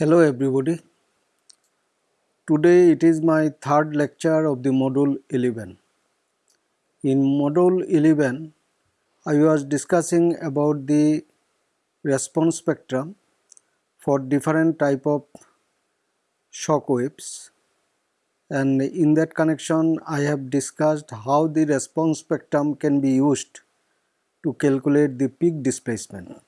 Hello everybody. Today it is my third lecture of the module 11. In module 11 I was discussing about the response spectrum for different type of shock waves and in that connection I have discussed how the response spectrum can be used to calculate the peak displacement.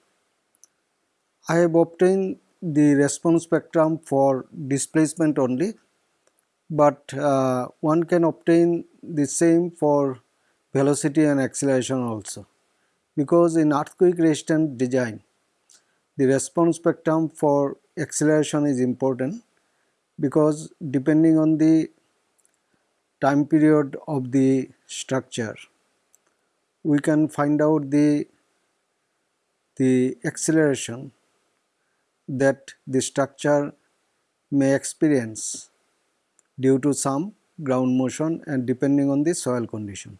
I have obtained the response spectrum for displacement only but uh, one can obtain the same for velocity and acceleration also. Because in earthquake resistant design the response spectrum for acceleration is important because depending on the time period of the structure we can find out the the acceleration that the structure may experience due to some ground motion and depending on the soil conditions.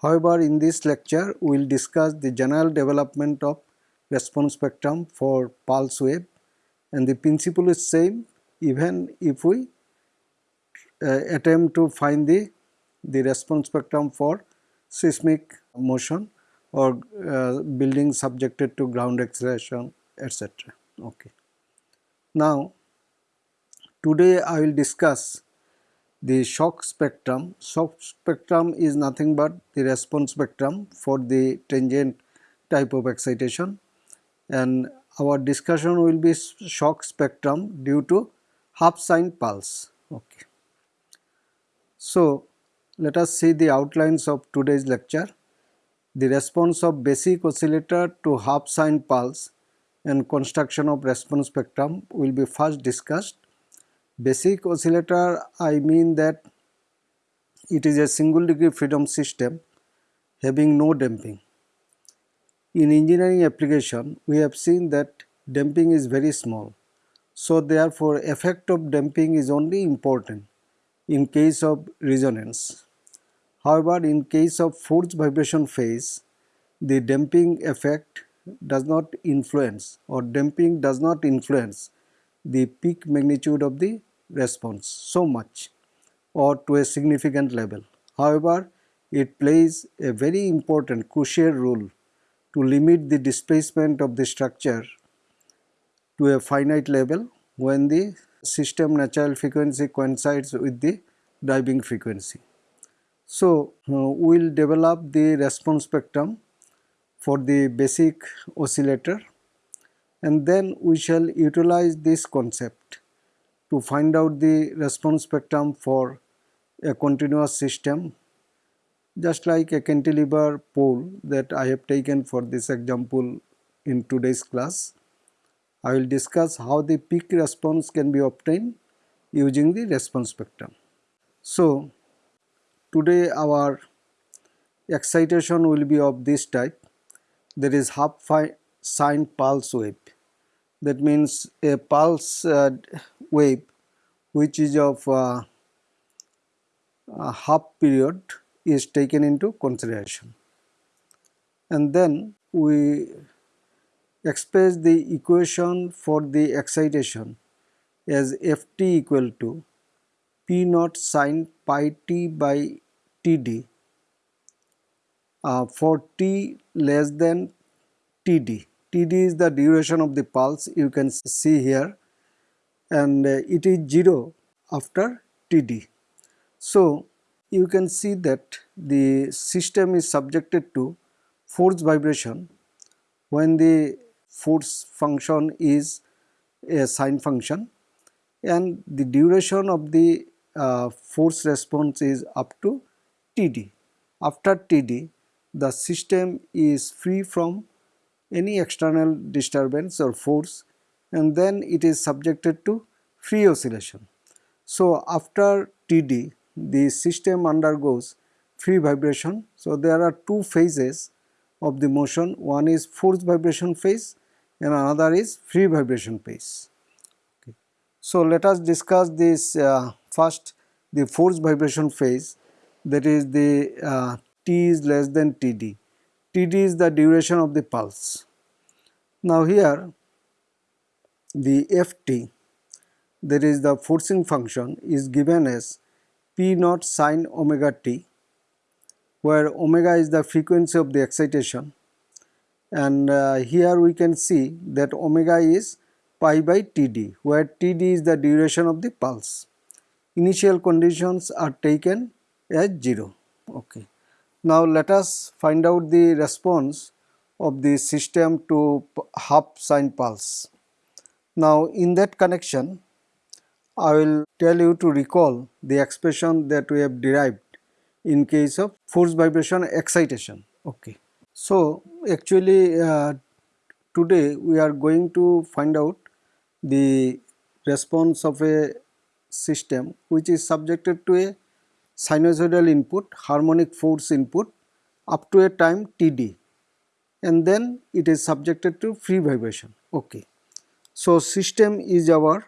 However, in this lecture we will discuss the general development of response spectrum for pulse wave and the principle is same even if we uh, attempt to find the, the response spectrum for seismic motion or uh, building subjected to ground acceleration etc. Okay. Now, today I will discuss the shock spectrum. Shock spectrum is nothing but the response spectrum for the transient type of excitation and our discussion will be shock spectrum due to half sine pulse. Okay. So, let us see the outlines of today's lecture. The response of basic oscillator to half sine pulse and construction of response spectrum will be first discussed. Basic oscillator I mean that it is a single degree freedom system having no damping. In engineering application we have seen that damping is very small. So therefore effect of damping is only important in case of resonance. However, in case of force vibration phase, the damping effect does not influence or damping does not influence the peak magnitude of the response so much or to a significant level. However, it plays a very important crucial role to limit the displacement of the structure to a finite level when the system natural frequency coincides with the driving frequency. So, uh, we will develop the response spectrum for the basic oscillator and then we shall utilize this concept to find out the response spectrum for a continuous system just like a cantilever pole that I have taken for this example in today's class. I will discuss how the peak response can be obtained using the response spectrum. So, today our excitation will be of this type there is half sine pulse wave. That means a pulse uh, wave which is of uh, half period is taken into consideration. And then we express the equation for the excitation as ft equal to p naught sine pi t by td uh, for t less than td. td is the duration of the pulse you can see here and uh, it is 0 after td. So, you can see that the system is subjected to force vibration when the force function is a sine function and the duration of the uh, force response is up to Td. After Td the system is free from any external disturbance or force and then it is subjected to free oscillation. So, after Td the system undergoes free vibration. So, there are two phases of the motion one is force vibration phase and another is free vibration phase. Okay. So, let us discuss this uh, first the force vibration phase that is the uh, t is less than td. td is the duration of the pulse. Now here the ft there is the forcing function is given as p naught sine omega t where omega is the frequency of the excitation and uh, here we can see that omega is pi by td where td is the duration of the pulse. Initial conditions are taken as 0. Okay. Now let us find out the response of the system to half sine pulse. Now in that connection I will tell you to recall the expression that we have derived in case of force vibration excitation. Okay. So actually uh, today we are going to find out the response of a system which is subjected to a sinusoidal input, harmonic force input up to a time Td and then it is subjected to free vibration. Okay. So system is our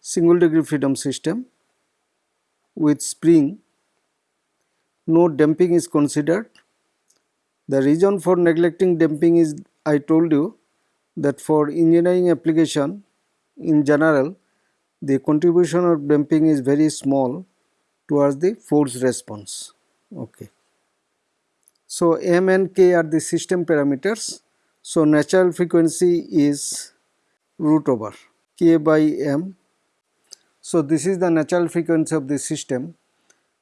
single degree freedom system with spring no damping is considered. The reason for neglecting damping is I told you that for engineering application in general the contribution of damping is very small towards the force response. Okay. So m and k are the system parameters. So natural frequency is root over k by m. So this is the natural frequency of the system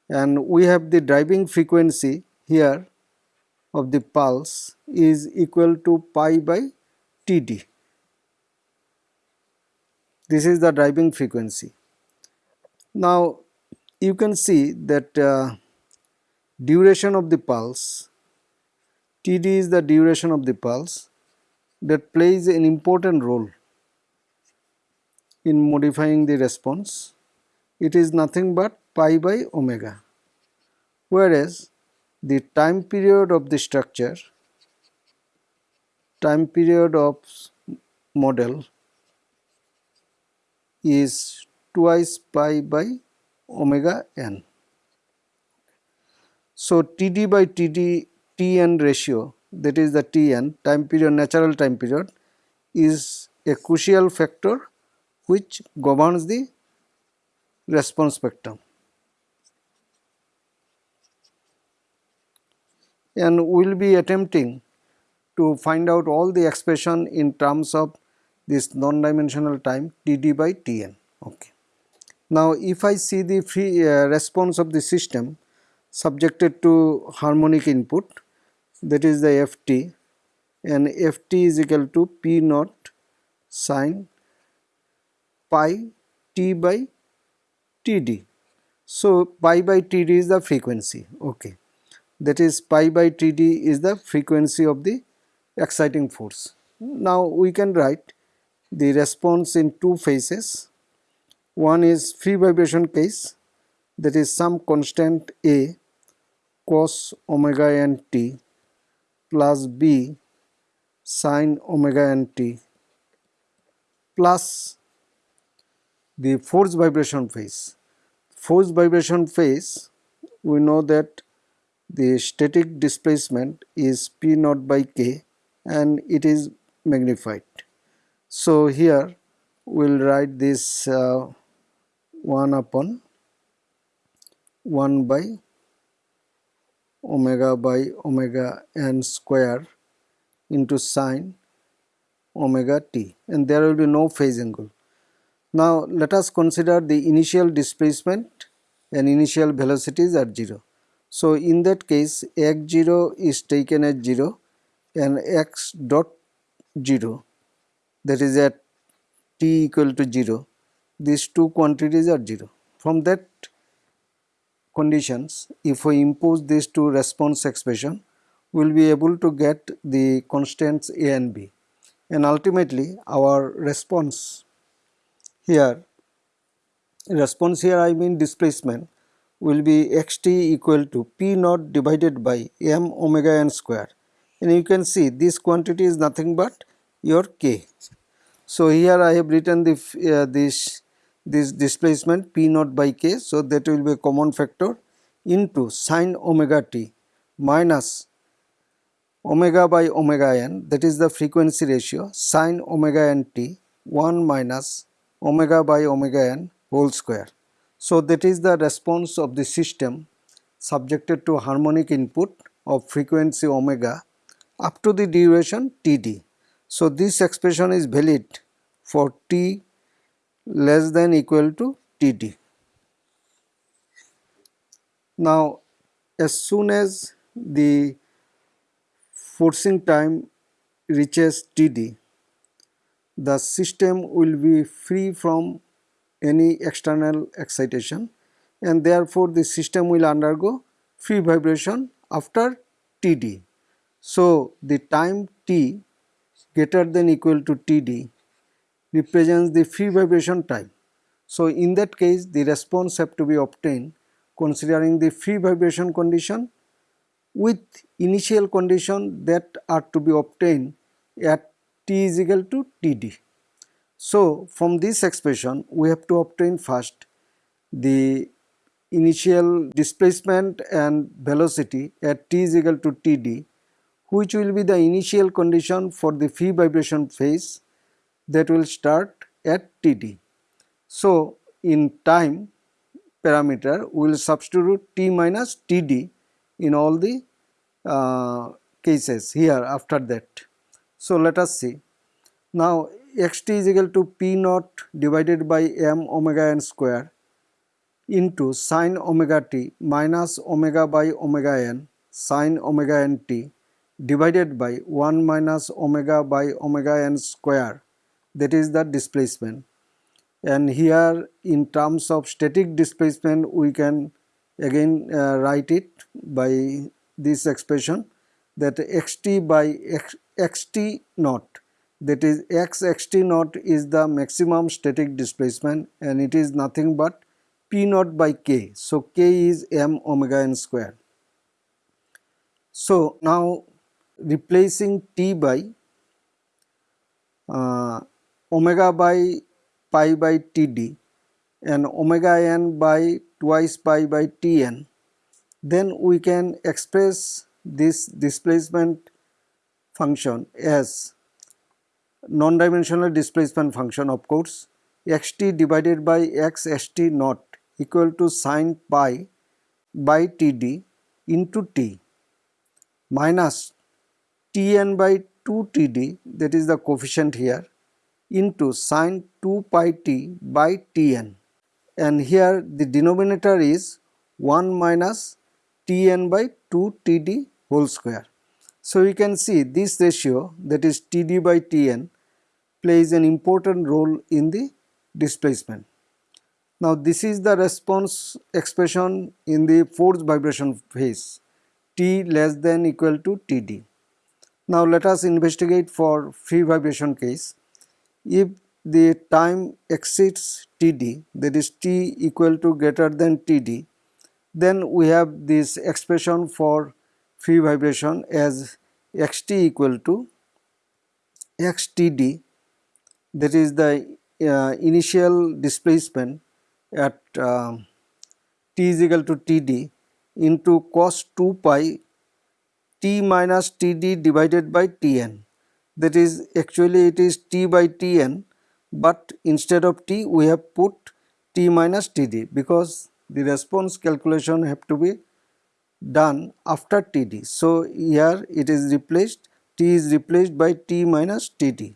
and we have the driving frequency here of the pulse is equal to pi by Td. This is the driving frequency. Now you can see that uh, duration of the pulse Td is the duration of the pulse that plays an important role in modifying the response. It is nothing but pi by omega whereas the time period of the structure time period of model is twice pi by omega n. So, Td by Td Tn ratio that is the Tn time period natural time period is a crucial factor which governs the response spectrum. and we will be attempting to find out all the expression in terms of this non-dimensional time Td by Tn. Okay. Now if I see the free uh, response of the system subjected to harmonic input that is the Ft and Ft is equal to P naught sine pi T by Td. So pi by Td is the frequency. Okay that is pi by Td is the frequency of the exciting force. Now we can write the response in two phases. One is free vibration case that is some constant A cos omega n t plus B sine omega n t plus the force vibration phase. Force vibration phase we know that the static displacement is P naught by K and it is magnified. So here we will write this uh, 1 upon 1 by omega by omega n square into sine omega t and there will be no phase angle. Now let us consider the initial displacement and initial velocities at 0. So in that case x0 is taken as 0 and x dot 0 that is at t equal to 0 these two quantities are 0. From that conditions if we impose these two response expression we will be able to get the constants a and b and ultimately our response here response here I mean displacement will be xt equal to p naught divided by m omega n square and you can see this quantity is nothing but your k. So here I have written the uh, this this displacement p naught by k so that will be a common factor into sine omega t minus omega by omega n that is the frequency ratio sine omega n t 1 minus omega by omega n whole square. So that is the response of the system subjected to harmonic input of frequency omega up to the duration td. So this expression is valid for t less than equal to td. Now as soon as the forcing time reaches td, the system will be free from any external excitation and therefore the system will undergo free vibration after Td. So the time t greater than equal to Td represents the free vibration time. So in that case the response have to be obtained considering the free vibration condition with initial condition that are to be obtained at t is equal to Td. So from this expression we have to obtain first the initial displacement and velocity at t is equal to Td which will be the initial condition for the free vibration phase that will start at Td. So in time parameter we will substitute t minus Td in all the uh, cases here after that. So let us see. Now xt is equal to p naught divided by m omega n square into sine omega t minus omega by omega n sine omega n t divided by 1 minus omega by omega n square that is the displacement and here in terms of static displacement we can again uh, write it by this expression that xt by x, xt naught that is x xt naught is the maximum static displacement and it is nothing but P naught by K. So K is m omega n square. So now replacing T by uh, omega by pi by Td and omega n by twice pi by Tn. Then we can express this displacement function as non-dimensional displacement function of course xt divided by x st naught equal to sine pi by Td into T minus Tn by 2 Td that is the coefficient here into sine 2 pi T by Tn and here the denominator is 1 minus Tn by 2 Td whole square. So you can see this ratio that is Td by Tn plays an important role in the displacement. Now this is the response expression in the force vibration phase T less than equal to Td. Now let us investigate for free vibration case. If the time exceeds Td that is T equal to greater than Td then we have this expression for free vibration as xt equal to xtd that is the uh, initial displacement at uh, t is equal to td into cos 2 pi t minus td divided by tn that is actually it is t by tn but instead of t we have put t minus td because the response calculation have to be done after td so here it is replaced t is replaced by t minus td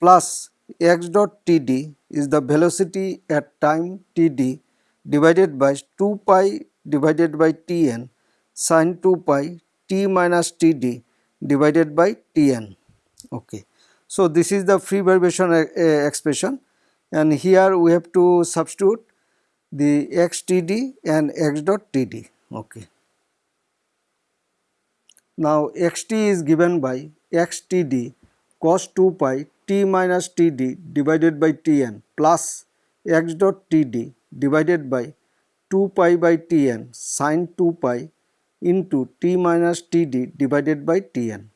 plus x dot td is the velocity at time td divided by 2 pi divided by tn sine 2 pi t minus td divided by tn. Okay. So, this is the free vibration uh, expression and here we have to substitute the xtd and x dot td. Okay. Now, xt is given by xtd cos 2 pi t minus td divided by tn plus x dot td divided by 2 pi by tn sine 2 pi into t minus td divided by tn.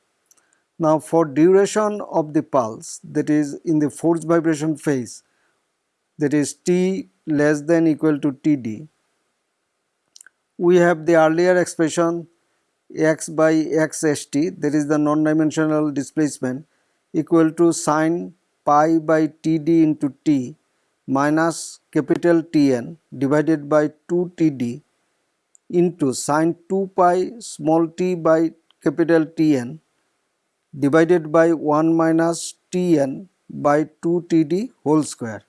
Now for duration of the pulse that is in the force vibration phase that is t less than equal to td we have the earlier expression x by x st that is the non-dimensional displacement equal to sine pi by td into t minus capital Tn divided by 2 Td into sine 2 pi small t by capital Tn divided by 1 minus Tn by 2 Td whole square.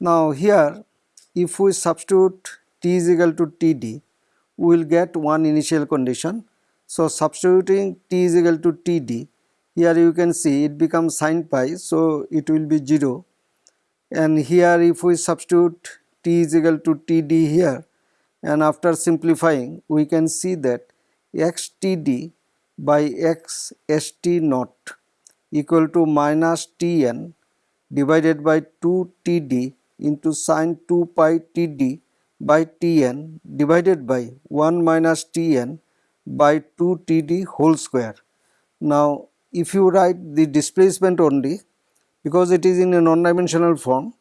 Now here if we substitute t is equal to Td we will get one initial condition. So substituting t is equal to Td here you can see it becomes sine pi so it will be 0 and here if we substitute t is equal to Td here and after simplifying we can see that xtd by x st naught equal to minus tn divided by 2 td into sine 2 pi td by tn divided by 1 minus tn by 2 td whole square. Now if you write the displacement only because it is in a non-dimensional form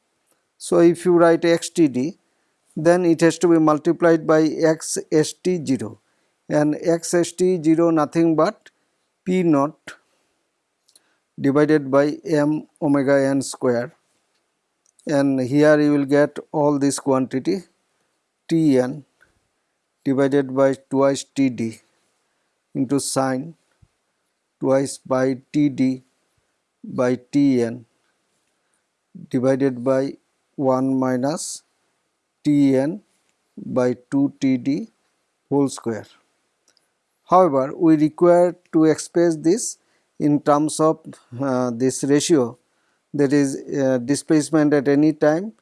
so if you write xtd then it has to be multiplied by x st 0 and x st 0 nothing but p naught divided by m omega n square and here you will get all this quantity tn divided by twice td into sine twice by td by tn divided by 1 minus Tn by 2 Td whole square. However, we require to express this in terms of uh, this ratio that is uh, displacement at any time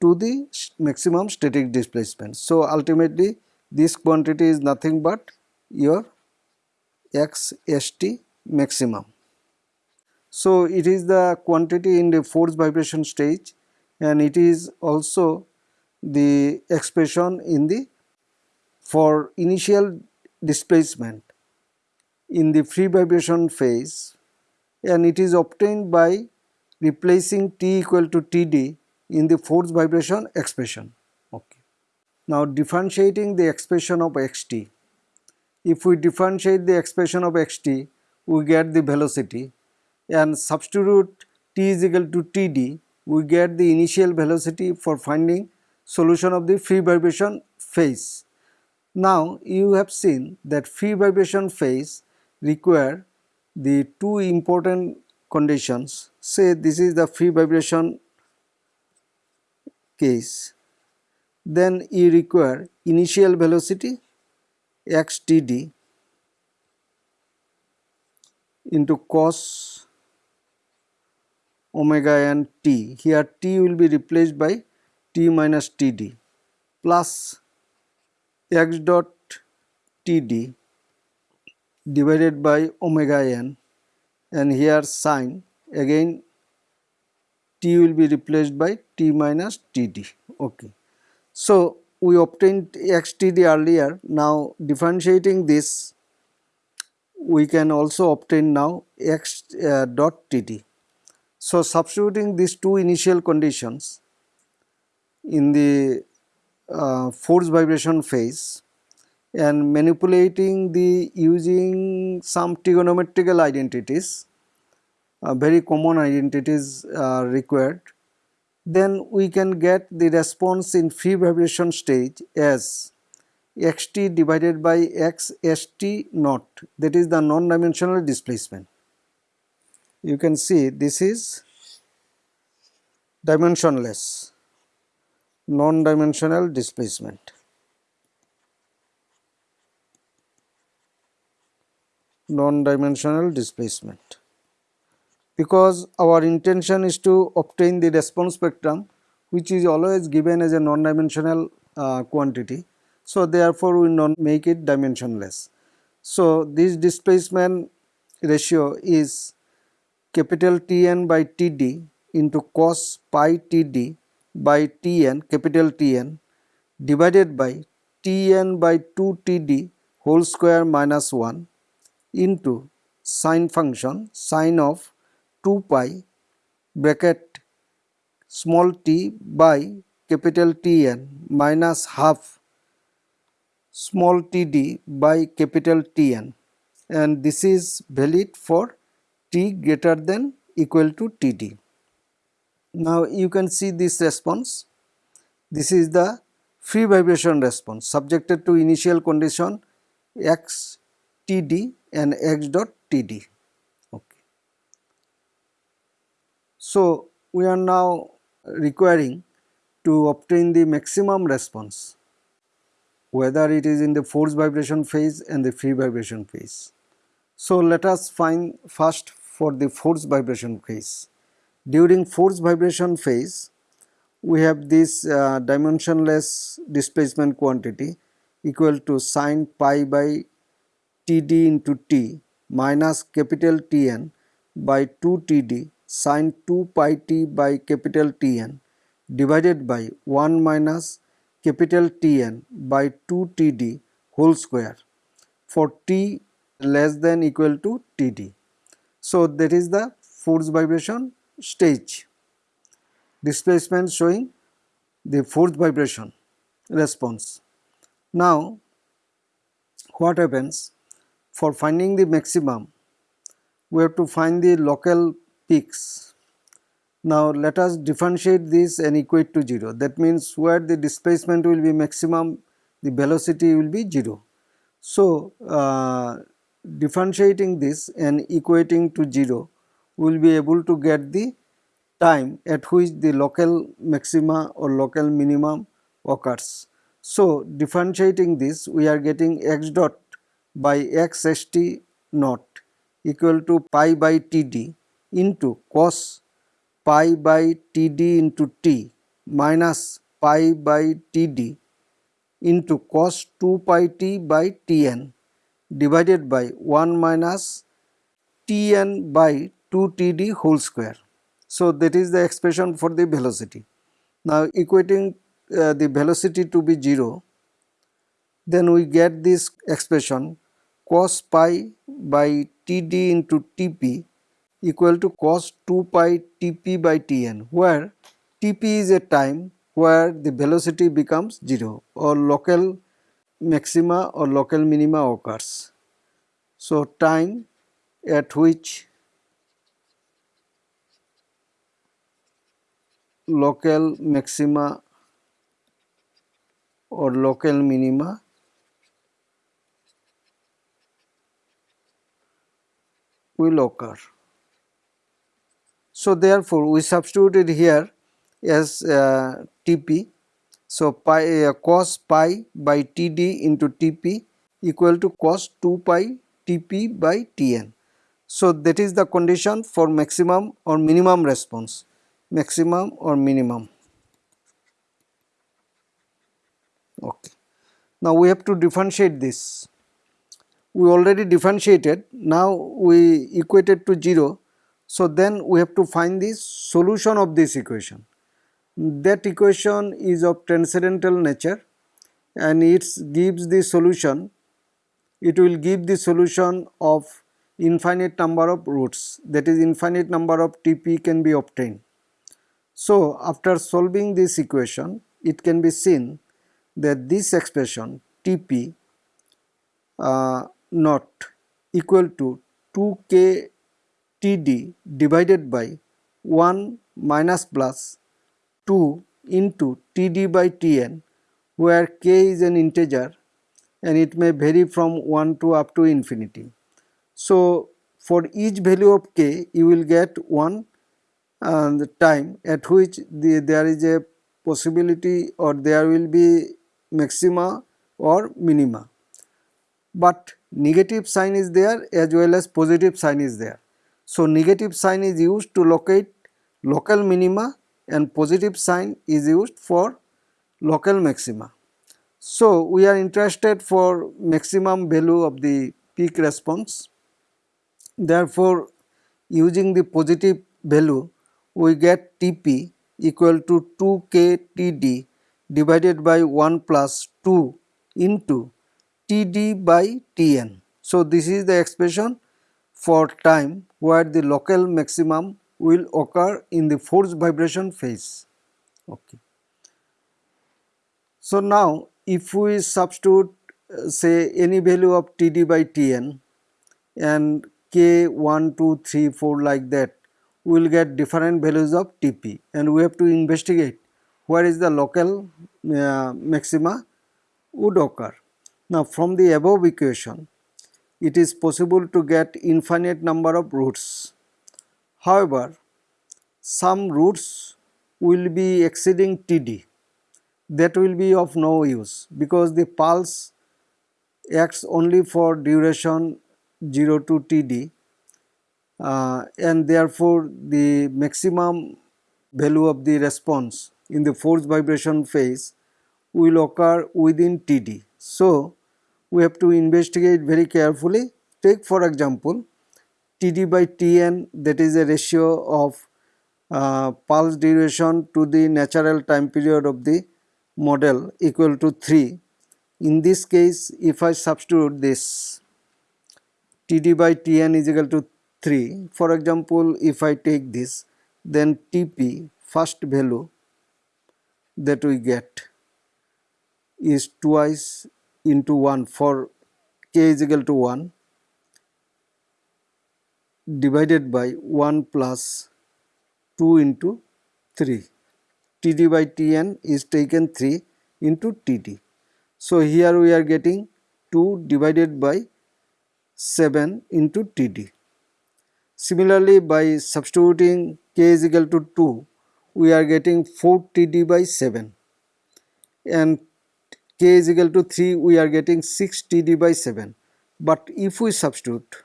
to the maximum static displacement. So, ultimately this quantity is nothing but your x st maximum. So, it is the quantity in the force vibration stage and it is also the expression in the for initial displacement in the free vibration phase and it is obtained by replacing t equal to td in the force vibration expression. Okay. Now differentiating the expression of xt. If we differentiate the expression of xt, we get the velocity and substitute t is equal to td, we get the initial velocity for finding solution of the free vibration phase. Now you have seen that free vibration phase require the two important conditions. Say this is the free vibration case. Then you require initial velocity xtd into cos omega n t. Here t will be replaced by t minus td plus x dot td divided by omega n and here sine again t will be replaced by t minus td okay. So we obtained xtd earlier. Now differentiating this we can also obtain now x uh, dot td so substituting these two initial conditions in the uh, force vibration phase and manipulating the using some trigonometrical identities uh, very common identities are required then we can get the response in free vibration stage as xt divided by x st naught that is the non-dimensional displacement. You can see this is dimensionless non-dimensional displacement. non-dimensional displacement because our intention is to obtain the response spectrum which is always given as a non-dimensional uh, quantity. So, therefore, we not make it dimensionless. So, this displacement ratio is capital Tn by Td into cos pi Td by Tn capital Tn divided by Tn by 2 Td whole square minus 1 into sine function sine of 2 pi bracket small t by capital Tn minus half small td by capital Tn and this is valid for t greater than equal to td. Now you can see this response. This is the free vibration response subjected to initial condition x td and x dot td. Okay. So we are now requiring to obtain the maximum response whether it is in the force vibration phase and the free vibration phase. So let us find first for the force vibration phase. During force vibration phase, we have this uh, dimensionless displacement quantity equal to sine pi by td into t minus capital Tn by 2 td sine 2 pi t by capital Tn divided by 1 minus capital Tn by 2 td whole square for t less than equal to td. So, that is the force vibration stage displacement showing the force vibration response. Now, what happens for finding the maximum we have to find the local peaks. Now, let us differentiate this and equate to 0 that means where the displacement will be maximum the velocity will be 0. So, uh, differentiating this and equating to 0 we will be able to get the time at which the local maxima or local minimum occurs. So, differentiating this we are getting x dot by x st naught equal to pi by td into cos pi by td into t minus pi by td into cos 2 pi t by tn divided by 1 minus Tn by 2 Td whole square. So, that is the expression for the velocity. Now, equating uh, the velocity to be 0, then we get this expression cos pi by Td into Tp equal to cos 2 pi Tp by Tn, where Tp is a time where the velocity becomes 0 or local maxima or local minima occurs. So, time at which local maxima or local minima will occur. So, therefore, we substituted here as uh, Tp so, pi uh, cos pi by Td into Tp equal to cos 2 pi Tp by Tn. So, that is the condition for maximum or minimum response, maximum or minimum. Okay. Now, we have to differentiate this. We already differentiated, now we equated to 0. So, then we have to find the solution of this equation that equation is of transcendental nature and it gives the solution it will give the solution of infinite number of roots that is infinite number of TP can be obtained. So, after solving this equation it can be seen that this expression TP uh, not equal to 2k TD divided by 1 minus plus 2 into Td by Tn where k is an integer and it may vary from 1 to up to infinity. So, for each value of k you will get one the time at which the, there is a possibility or there will be maxima or minima. But negative sign is there as well as positive sign is there. So, negative sign is used to locate local minima and positive sign is used for local maxima. So, we are interested for maximum value of the peak response. Therefore, using the positive value we get Tp equal to 2k Td divided by 1 plus 2 into Td by Tn. So, this is the expression for time where the local maximum will occur in the force vibration phase. Okay. So, now if we substitute uh, say any value of Td by Tn and k 1, 2, 3, 4 like that, we will get different values of Tp and we have to investigate where is the local uh, maxima would occur. Now from the above equation it is possible to get infinite number of roots. However, some roots will be exceeding Td that will be of no use because the pulse acts only for duration 0 to Td uh, and therefore the maximum value of the response in the force vibration phase will occur within Td. So, we have to investigate very carefully. Take for example, Td by Tn that is a ratio of uh, pulse duration to the natural time period of the model equal to 3. In this case, if I substitute this Td by Tn is equal to 3, for example, if I take this, then Tp first value that we get is twice into 1 for k is equal to 1 divided by 1 plus 2 into 3. Td by Tn is taken 3 into Td. So here we are getting 2 divided by 7 into Td. Similarly by substituting k is equal to 2 we are getting 4 Td by 7 and k is equal to 3 we are getting 6 td by 7 but if we substitute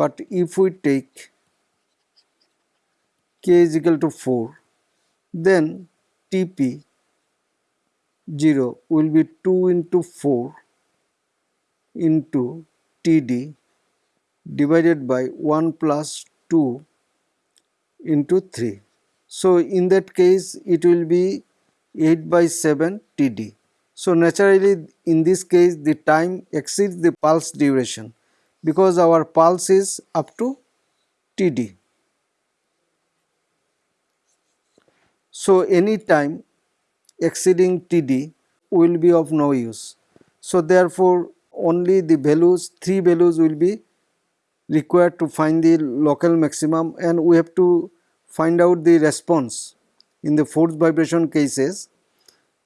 but if we take k is equal to 4 then tp 0 will be 2 into 4 into td divided by 1 plus 2 into 3. So, in that case it will be 8 by 7 td. So, naturally in this case the time exceeds the pulse duration because our pulse is up to Td. So, any time exceeding Td will be of no use. So, therefore, only the values 3 values will be required to find the local maximum and we have to find out the response in the force vibration cases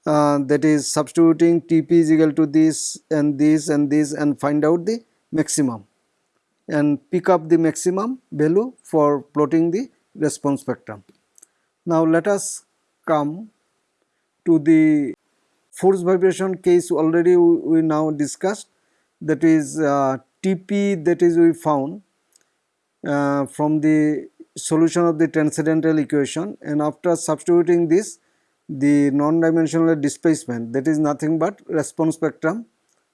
uh, that is substituting Tp is equal to this and this and this and find out the maximum and pick up the maximum value for plotting the response spectrum. Now let us come to the force vibration case already we now discussed that is uh, Tp that is we found uh, from the solution of the transcendental equation and after substituting this the non-dimensional displacement that is nothing but response spectrum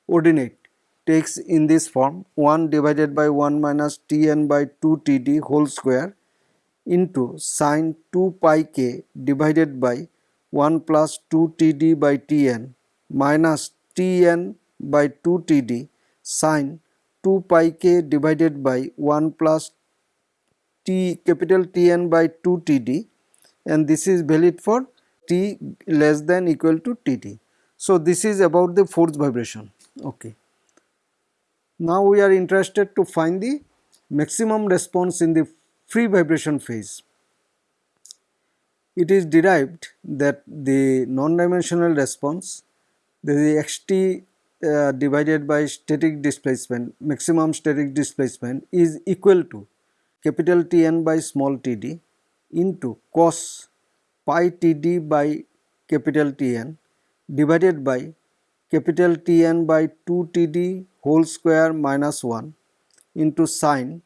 ordinate takes in this form 1 divided by 1 minus Tn by 2 Td whole square into sine 2 pi k divided by 1 plus 2 Td by Tn minus Tn by 2 Td sine 2 pi k divided by 1 plus T capital Tn by 2 Td and this is valid for T less than equal to Tt. So, this is about the force vibration. Okay. Now, we are interested to find the maximum response in the free vibration phase. It is derived that the non-dimensional response the xt uh, divided by static displacement maximum static displacement is equal to capital Tn by small td into cos pi Td by capital Tn divided by capital Tn by 2 Td whole square minus 1 into sine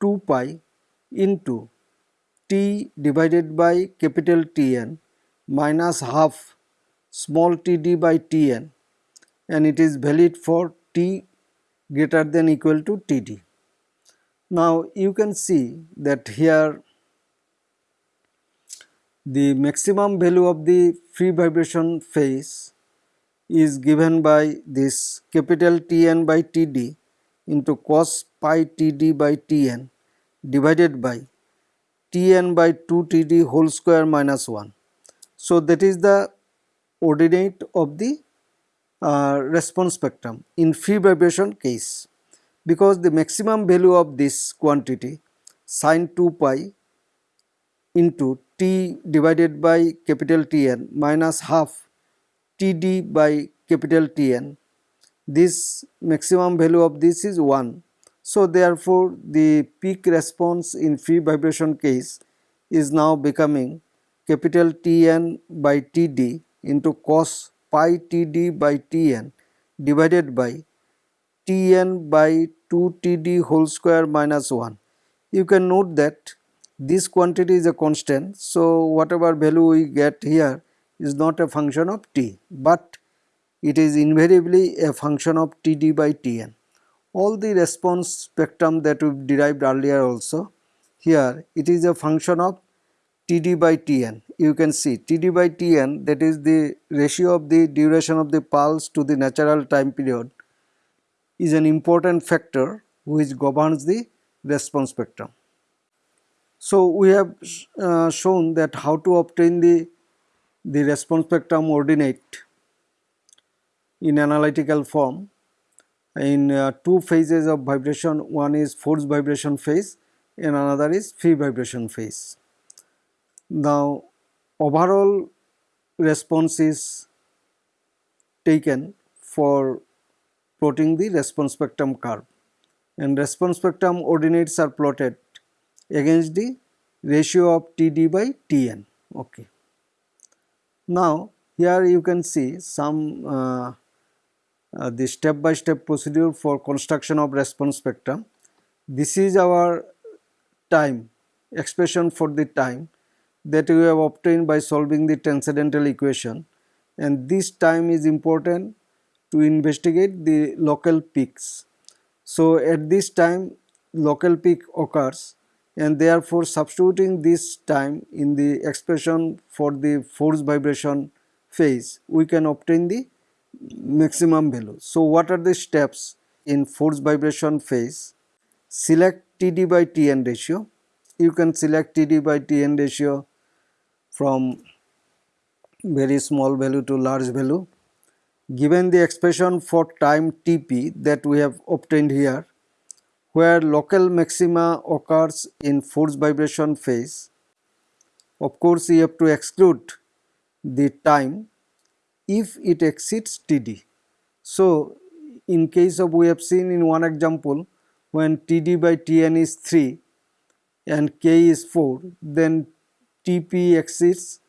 2 pi into T divided by capital Tn minus half small td by Tn and it is valid for T greater than equal to Td. Now you can see that here the maximum value of the free vibration phase is given by this capital Tn by Td into cos pi Td by Tn divided by Tn by 2 Td whole square minus 1. So, that is the ordinate of the uh, response spectrum in free vibration case because the maximum value of this quantity sine 2 pi into T divided by capital Tn minus half Td by capital Tn. This maximum value of this is 1. So, therefore, the peak response in free vibration case is now becoming capital Tn by Td into cos pi Td by Tn divided by Tn by 2 Td whole square minus 1. You can note that this quantity is a constant. So, whatever value we get here is not a function of t, but it is invariably a function of Td by Tn. All the response spectrum that we derived earlier also, here it is a function of Td by Tn. You can see Td by Tn that is the ratio of the duration of the pulse to the natural time period is an important factor which governs the response spectrum. So, we have uh, shown that how to obtain the, the response spectrum ordinate in analytical form in uh, two phases of vibration one is force vibration phase and another is free vibration phase. Now overall response is taken for plotting the response spectrum curve and response spectrum ordinates are plotted against the ratio of Td by Tn. Okay. Now here you can see some uh, uh, the step by step procedure for construction of response spectrum. This is our time expression for the time that we have obtained by solving the transcendental equation and this time is important to investigate the local peaks. So, at this time local peak occurs and therefore substituting this time in the expression for the force vibration phase we can obtain the maximum value. So, what are the steps in force vibration phase? Select Td by Tn ratio. You can select Td by Tn ratio from very small value to large value. Given the expression for time Tp that we have obtained here, where local maxima occurs in force vibration phase, of course, you have to exclude the time if it exceeds Td. So, in case of we have seen in one example when Td by Tn is 3 and K is 4 then Tp exceeds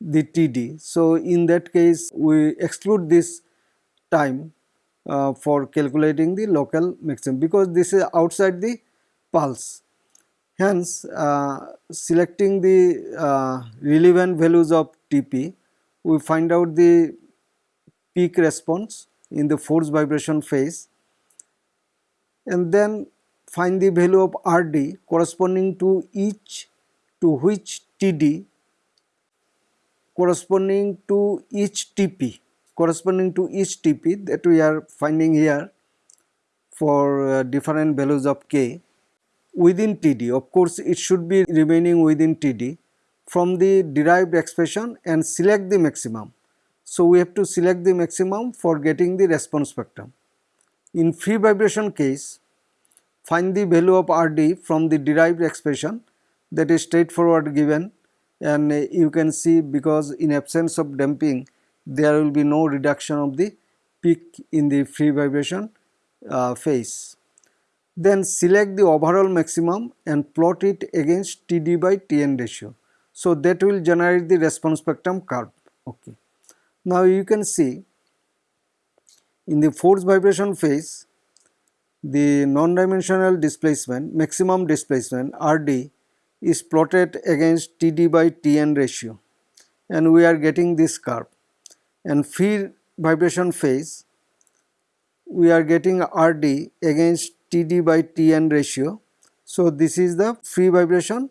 the Td. So, in that case we exclude this time uh, for calculating the local maximum because this is outside the pulse. Hence, uh, selecting the uh, relevant values of Tp we find out the peak response in the force vibration phase and then find the value of Rd corresponding to each to which Td corresponding to each Tp corresponding to each Tp that we are finding here for uh, different values of K within Td of course it should be remaining within Td from the derived expression and select the maximum. So, we have to select the maximum for getting the response spectrum. In free vibration case, find the value of Rd from the derived expression that is straightforward given and you can see because in absence of damping there will be no reduction of the peak in the free vibration uh, phase. Then select the overall maximum and plot it against Td by Tn ratio. So that will generate the response spectrum curve. Okay. Now you can see in the force vibration phase the non-dimensional displacement maximum displacement Rd is plotted against Td by Tn ratio and we are getting this curve and free vibration phase we are getting Rd against Td by Tn ratio. So this is the free vibration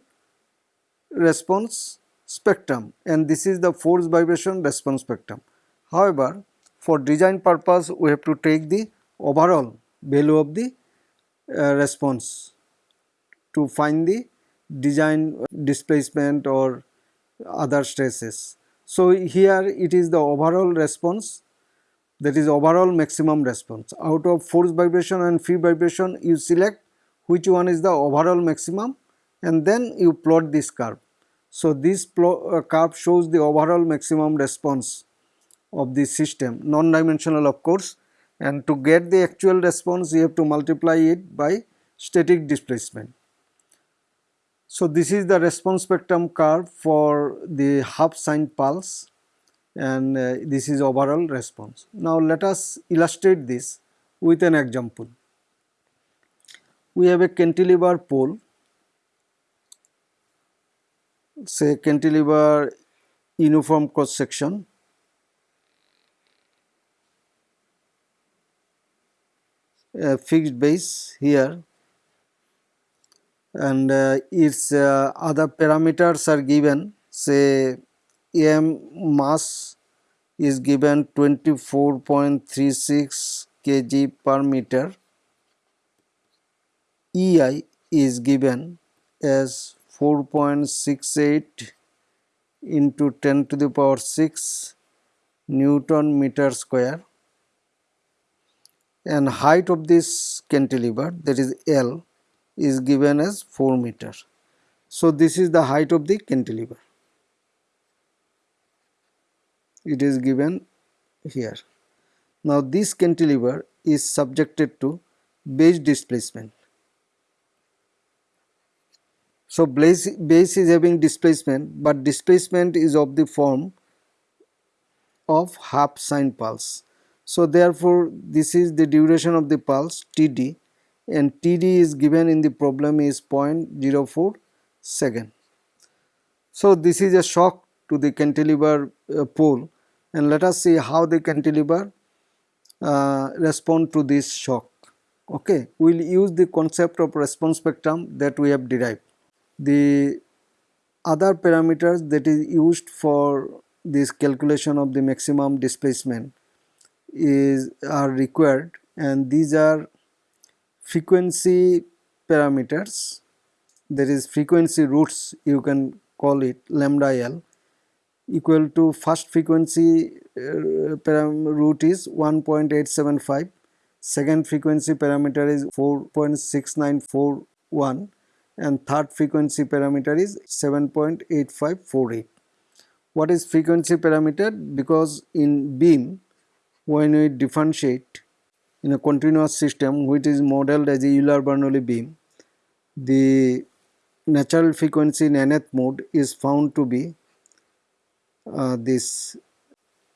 response spectrum and this is the force vibration response spectrum. However, for design purpose we have to take the overall value of the uh, response to find the design displacement or other stresses. So, here it is the overall response that is overall maximum response. Out of force vibration and free vibration you select which one is the overall maximum and then you plot this curve. So, this uh, curve shows the overall maximum response of the system non-dimensional of course and to get the actual response you have to multiply it by static displacement. So, this is the response spectrum curve for the half sine pulse and uh, this is overall response. Now, let us illustrate this with an example. We have a cantilever pole say cantilever uniform cross section a fixed base here and uh, its uh, other parameters are given. Say m mass is given 24.36 kg per meter. Ei is given as 4.68 into 10 to the power 6 Newton meter square. And height of this cantilever that is L is given as 4 meter. So, this is the height of the cantilever. It is given here. Now, this cantilever is subjected to base displacement so, base, base is having displacement, but displacement is of the form of half sine pulse. So, therefore, this is the duration of the pulse Td and Td is given in the problem is 0.04 second. So, this is a shock to the cantilever uh, pole and let us see how the cantilever uh, respond to this shock. Okay, we will use the concept of response spectrum that we have derived the other parameters that is used for this calculation of the maximum displacement is are required and these are frequency parameters there is frequency roots you can call it lambda l equal to first frequency uh, root is 1.875 second frequency parameter is 4.6941 and third frequency parameter is 7.8548. What is frequency parameter? Because in beam when we differentiate in a continuous system which is modeled as a Euler-Bernoulli beam, the natural frequency in nth mode is found to be uh, this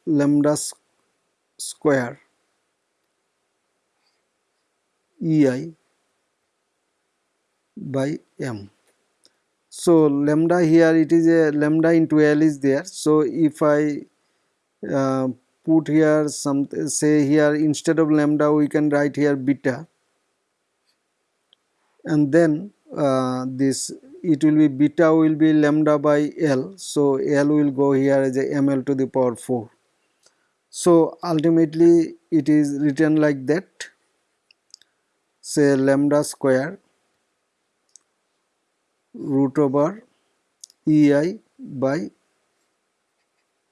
lambda square ei by m. So, lambda here it is a lambda into L is there. So, if I uh, put here some say here instead of lambda we can write here beta and then uh, this it will be beta will be lambda by L. So, L will go here as a ml to the power 4. So, ultimately it is written like that say lambda square root over ei by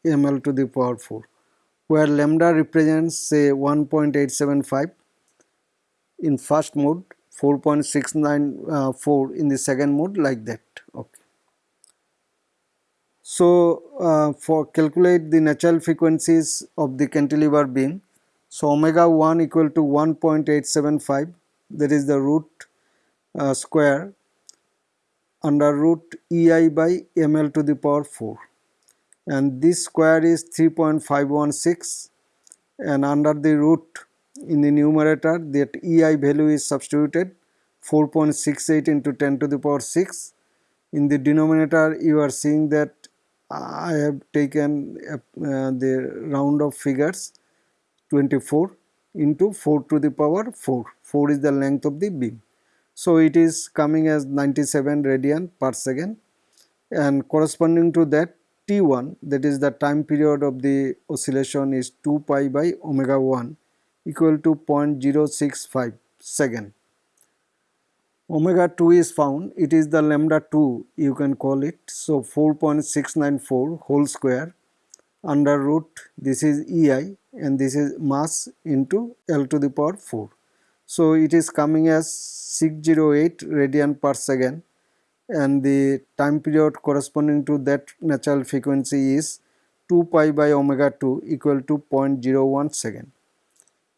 ml to the power 4 where lambda represents say 1.875 in first mode 4.694 in the second mode like that. Okay. So uh, for calculate the natural frequencies of the cantilever beam so omega 1 equal to 1.875 that is the root uh, square under root ei by ml to the power 4 and this square is 3.516 and under the root in the numerator that ei value is substituted 4.68 into 10 to the power 6 in the denominator you are seeing that I have taken uh, the round of figures 24 into 4 to the power 4 4 is the length of the beam. So it is coming as 97 radian per second. And corresponding to that T1 that is the time period of the oscillation is 2 pi by omega 1 equal to 0.065 second. Omega 2 is found it is the lambda 2 you can call it so 4.694 whole square under root this is EI and this is mass into L to the power 4. So it is coming as 608 radian per second and the time period corresponding to that natural frequency is 2 pi by omega 2 equal to 0.01 second.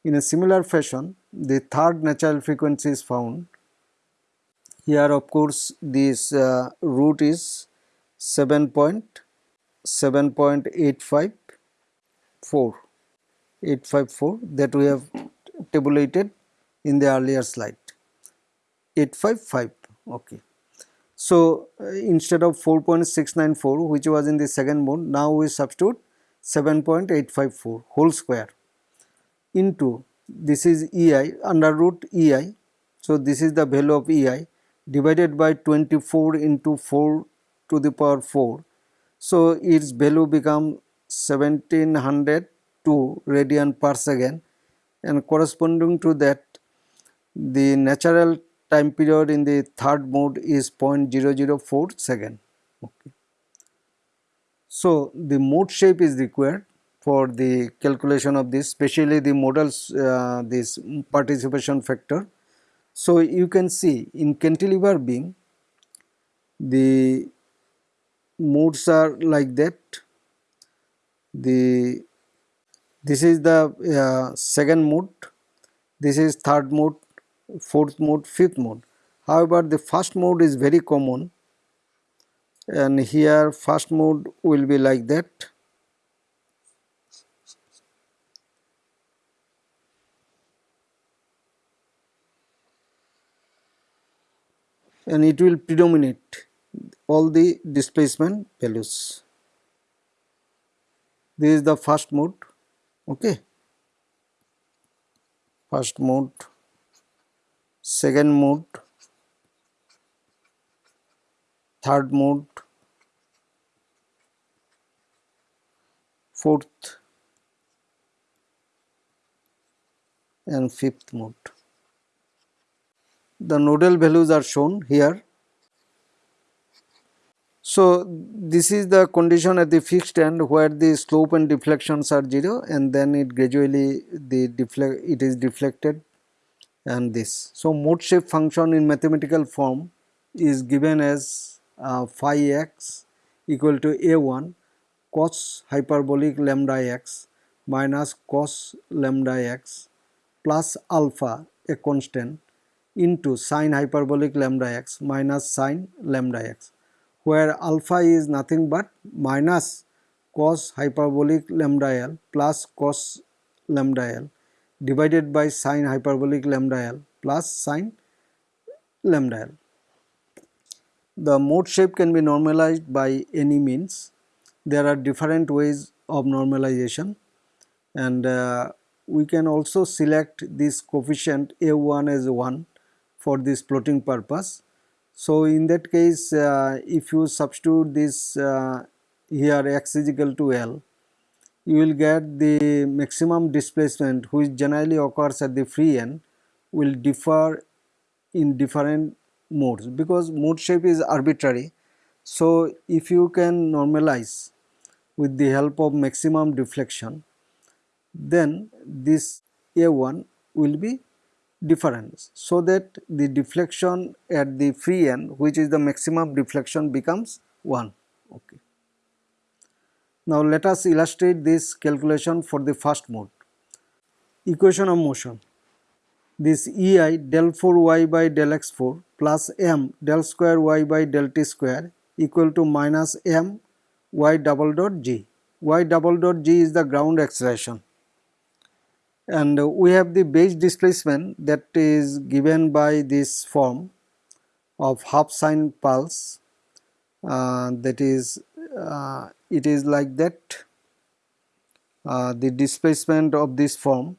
In a similar fashion, the third natural frequency is found. Here of course, this uh, root is 7.7.854 854 that we have tabulated in the earlier slide 855 okay so uh, instead of 4.694 which was in the second mode now we substitute 7.854 whole square into this is EI under root EI. So, this is the value of EI divided by 24 into 4 to the power 4. So, its value become 1702 radian per second and corresponding to that the natural time period in the third mode is 0.004 second. Okay. So, the mode shape is required for the calculation of this especially the models uh, this participation factor. So, you can see in cantilever beam the modes are like that the this is the uh, second mode this is third mode fourth mode fifth mode. However the first mode is very common. And here first mode will be like that. And it will predominate all the displacement values. This is the first mode, okay. First mode, second mode, third mode, fourth and fifth mode the nodal values are shown here. So, this is the condition at the fixed end where the slope and deflections are 0 and then it gradually the deflect it is deflected and this. So, mode shape function in mathematical form is given as uh, phi x equal to a1 cos hyperbolic lambda x minus cos lambda x plus alpha a constant into sine hyperbolic lambda x minus sine lambda x where alpha is nothing but minus cos hyperbolic lambda l plus cos lambda l divided by sine hyperbolic lambda l plus sine lambda l. The mode shape can be normalized by any means. There are different ways of normalization and uh, we can also select this coefficient a1 as 1 for this plotting purpose. So, in that case uh, if you substitute this uh, here x is equal to L, you will get the maximum displacement which generally occurs at the free end will differ in different modes because mode shape is arbitrary. So, if you can normalize with the help of maximum deflection then this A1 will be difference so that the deflection at the free end which is the maximum deflection becomes 1 okay now let us illustrate this calculation for the first mode. Equation of motion. This ei del 4 y by del x 4 plus m del square y by del t square equal to minus m y double dot g. Y double dot g is the ground acceleration. And we have the base displacement that is given by this form of half sine pulse uh, that is uh, it is like that uh, the displacement of this form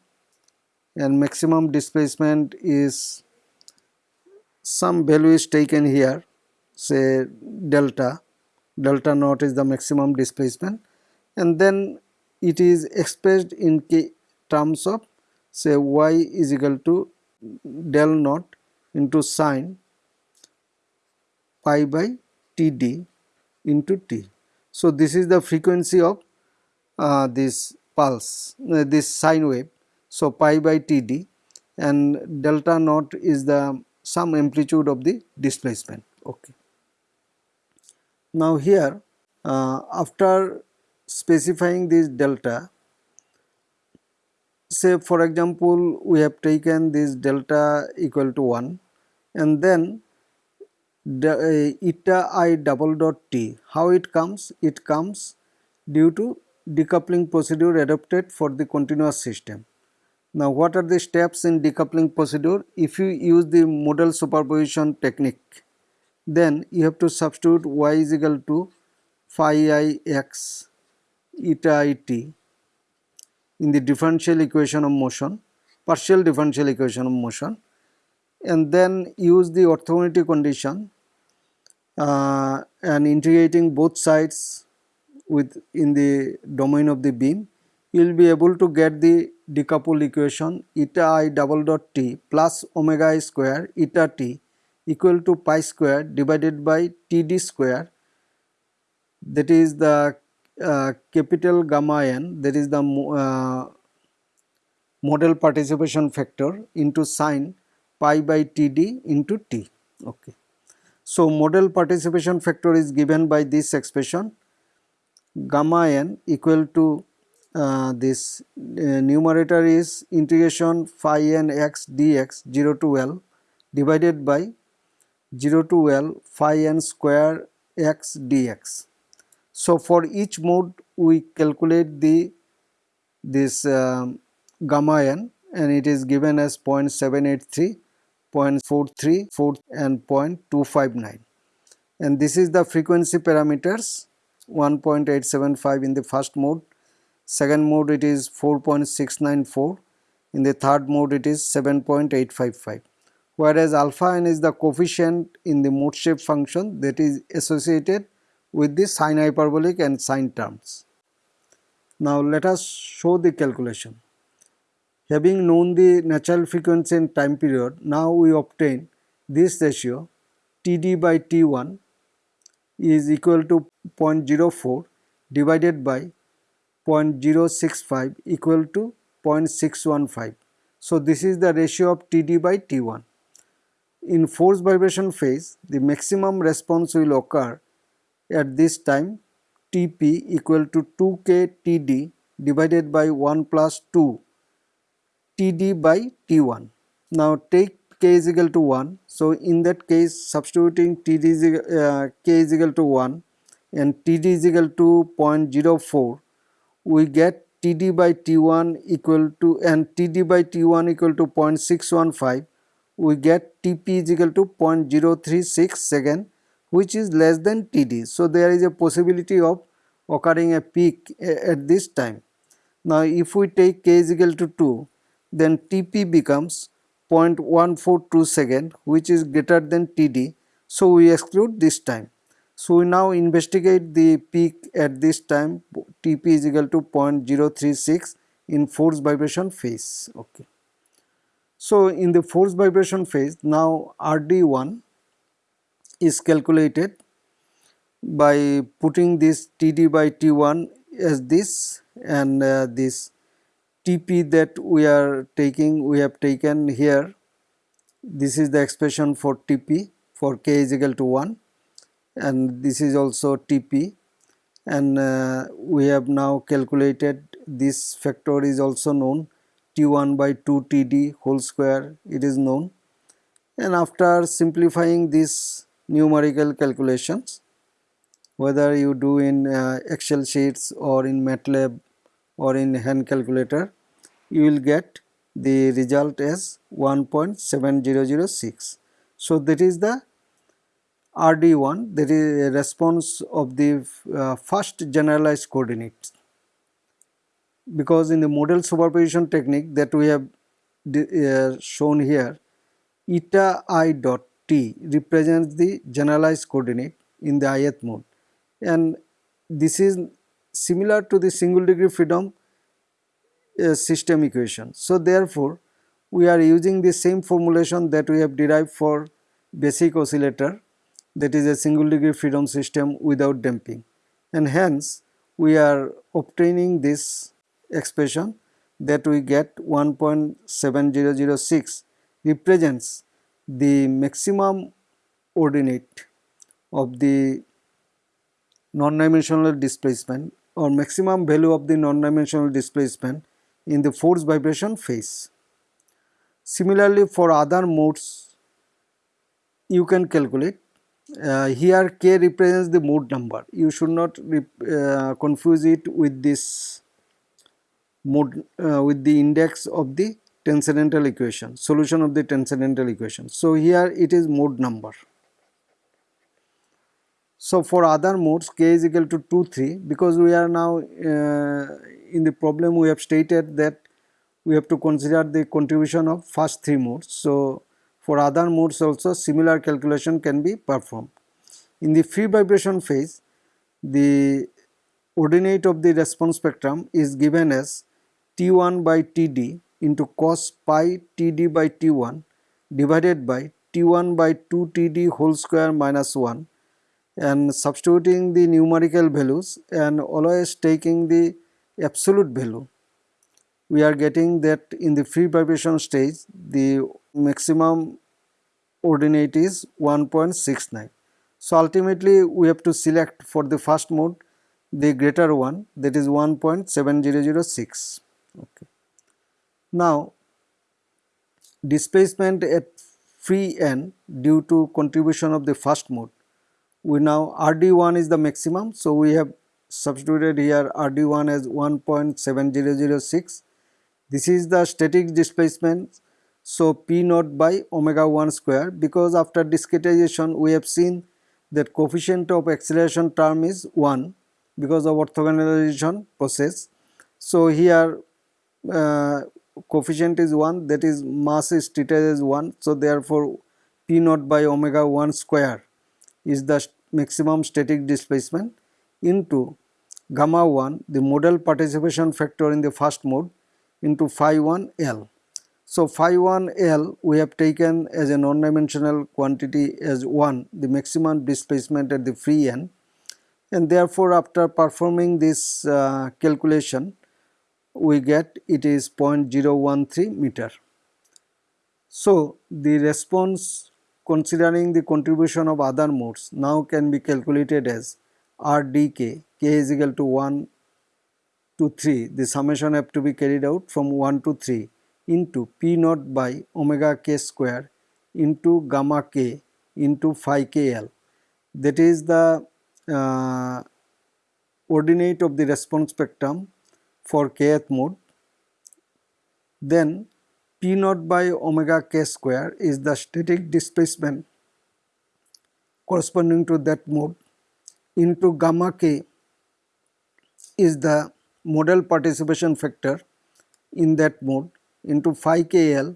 and maximum displacement is some value is taken here say delta delta naught is the maximum displacement and then it is expressed in terms of say y is equal to del naught into sine pi by td into t. So, this is the frequency of uh, this pulse uh, this sine wave. So, pi by td and delta naught is the some amplitude of the displacement. Okay. Now here uh, after specifying this delta say for example we have taken this delta equal to 1 and then the Uh, eta i double dot t. How it comes? It comes due to decoupling procedure adopted for the continuous system. Now what are the steps in decoupling procedure? If you use the modal superposition technique then you have to substitute y is equal to phi i x eta i t in the differential equation of motion partial differential equation of motion and then use the orthogonality condition uh, and integrating both sides with in the domain of the beam you will be able to get the decoupled equation eta i double dot t plus omega i square eta t equal to pi square divided by td square. That is the uh, capital gamma n that is the uh, modal participation factor into sine pi by td into t. Okay so modal participation factor is given by this expression gamma n equal to uh, this uh, numerator is integration phi n x dx 0 to L divided by 0 to L phi n square x dx. So for each mode we calculate the this um, gamma n and it is given as 0.783, 0.434 and 0.259 and this is the frequency parameters 1.875 in the first mode, second mode it is 4.694, in the third mode it is 7.855 whereas alpha n is the coefficient in the mode shape function that is associated with the sine hyperbolic and sine terms. Now let us show the calculation. Having known the natural frequency and time period, now we obtain this ratio Td by T1 is equal to 0.04 divided by 0.065 equal to 0.615. So this is the ratio of Td by T1. In force vibration phase, the maximum response will occur at this time Tp equal to 2k Td divided by 1 plus 2 Td by T1. Now take k is equal to 1. So in that case substituting Td is, uh, k is equal to 1 and Td is equal to 0.04 we get Td by T1 equal to and Td by T1 equal to 0.615 we get Tp is equal to 0.036 second which is less than Td. So there is a possibility of occurring a peak at this time. Now if we take k is equal to 2 then Tp becomes 0.142 second which is greater than Td. So we exclude this time. So we now investigate the peak at this time Tp is equal to 0.036 in force vibration phase. Okay. So in the force vibration phase now RD1 is calculated by putting this TD by T1 as this and uh, this TP that we are taking we have taken here. This is the expression for TP for k is equal to 1 and this is also TP and uh, we have now calculated this factor is also known. T1 by 2 TD whole square it is known. And after simplifying these numerical calculations whether you do in uh, excel sheets or in MATLAB or in hand calculator you will get the result as 1.7006 so that is the RD1 that is a response of the uh, first generalized coordinates. Because in the modal superposition technique that we have uh, shown here eta i dot t represents the generalized coordinate in the ith mode. And this is similar to the single degree freedom uh, system equation. So therefore we are using the same formulation that we have derived for basic oscillator that is a single degree freedom system without damping and hence we are obtaining this expression that we get 1.7006 represents the maximum ordinate of the non-dimensional displacement or maximum value of the non-dimensional displacement in the force vibration phase. Similarly, for other modes you can calculate. Uh, here k represents the mode number. You should not uh, confuse it with this mode uh, with the index of the transcendental equation solution of the transcendental equation. So here it is mode number so for other modes k is equal to 2 3 because we are now uh, in the problem we have stated that we have to consider the contribution of first three modes. So for other modes also similar calculation can be performed. In the free vibration phase, the ordinate of the response spectrum is given as T1 by Td into cos pi Td by T1 divided by T1 by 2 Td whole square minus 1 and substituting the numerical values and always taking the absolute value we are getting that in the free vibration stage the maximum ordinate is 1.69 so ultimately we have to select for the first mode the greater one that is 1.7006. Okay. Now displacement at free end due to contribution of the first mode we now RD1 is the maximum so we have substituted here RD1 as 1.7006 this is the static displacement so P naught by omega 1 square because after discretization we have seen that coefficient of acceleration term is 1 because of orthogonalization process. So, here uh, coefficient is 1 that is mass is treated as 1. So, therefore, P naught by omega 1 square is the maximum static displacement into gamma 1 the modal participation factor in the first mode into phi 1 L. So phi 1 L we have taken as a non-dimensional quantity as 1 the maximum displacement at the free end and therefore after performing this uh, calculation we get it is 0.013 meter. So the response considering the contribution of other modes now can be calculated as RDK, k is equal to 1 to 3 the summation have to be carried out from 1 to 3 into P naught by omega k square into gamma k into phi kl that is the uh, ordinate of the response spectrum for kth mode. Then P naught by omega k square is the static displacement corresponding to that mode into gamma k is the modal participation factor in that mode into phi kl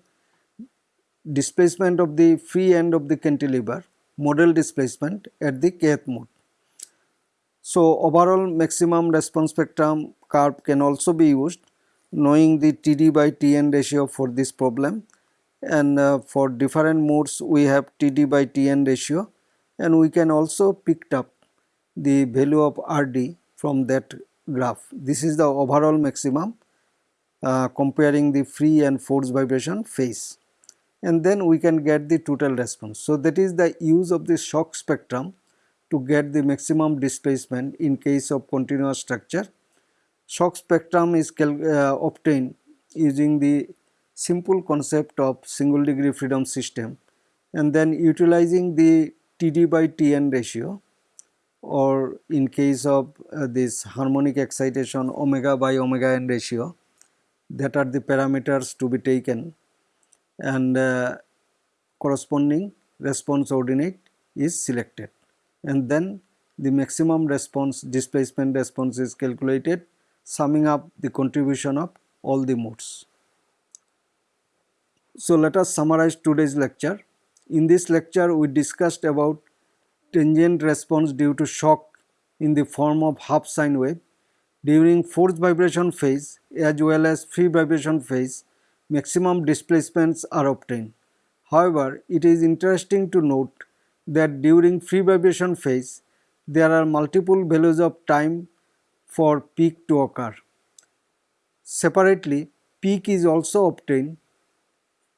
displacement of the free end of the cantilever modal displacement at the kth mode. So, overall maximum response spectrum curve can also be used knowing the TD by Tn ratio for this problem and uh, for different modes we have TD by Tn ratio and we can also picked up the value of Rd from that graph. This is the overall maximum uh, comparing the free and forced vibration phase and then we can get the total response. So, that is the use of the shock spectrum to get the maximum displacement in case of continuous structure. Shock spectrum is uh, obtained using the simple concept of single degree freedom system and then utilizing the TD by Tn ratio or in case of uh, this harmonic excitation omega by omega n ratio that are the parameters to be taken and uh, corresponding response ordinate is selected. And then the maximum response displacement response is calculated summing up the contribution of all the modes. So let us summarize today's lecture. In this lecture we discussed about transient response due to shock in the form of half sine wave during forced vibration phase as well as free vibration phase, maximum displacements are obtained. However, it is interesting to note that during free vibration phase, there are multiple values of time for peak to occur. Separately, peak is also obtained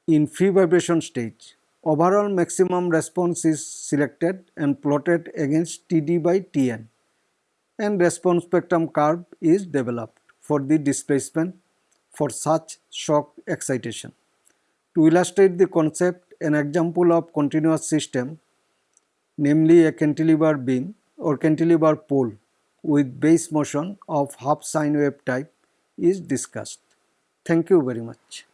in free vibration stage. Overall maximum response is selected and plotted against Td by Tn and response spectrum curve is developed for the displacement for such shock excitation. To illustrate the concept, an example of continuous system namely a cantilever beam or cantilever pole with base motion of half sine wave type is discussed. Thank you very much.